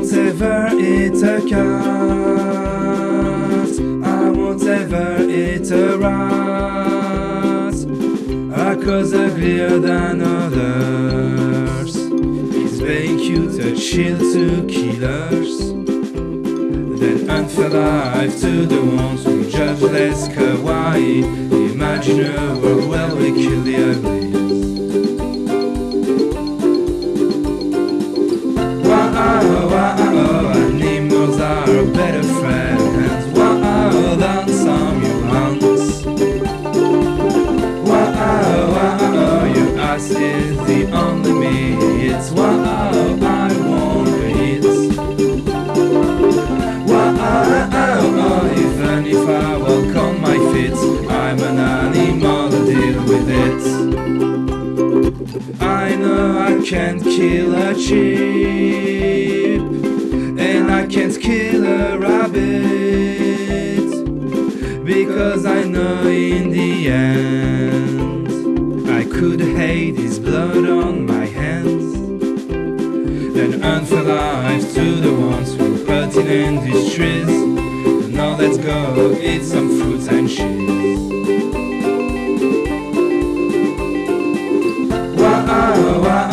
won't ever eat a cat. I won't ever eat a rat. A cause uglier than others. It's being cute, a chill to killers. Then unfair life to the ones who judge less kawaii. Imagine a world where we kill the uglies. Ass is the only meat. Wow, I won't eat. Wow, oh, even if I walk on my feet, I'm an animal, to deal with it. I know I can't kill a sheep, and I can't kill a rabbit, because I know in the end I could hate his blood on my hands. Then earn for life to the ones who put in industries and Now let's go eat some fruits and cheese. Wow, wow